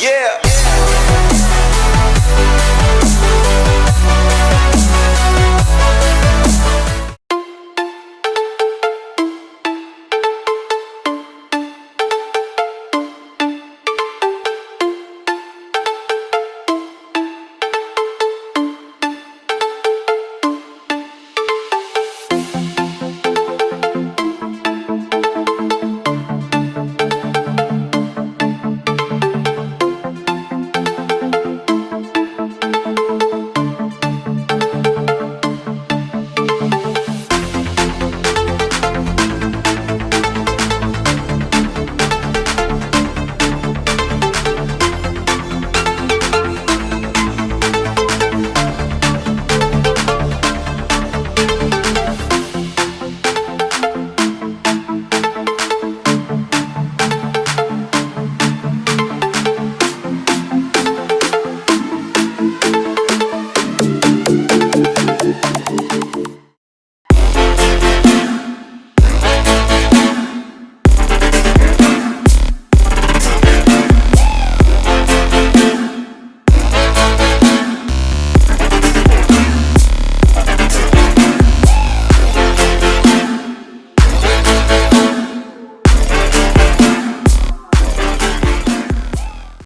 Yeah.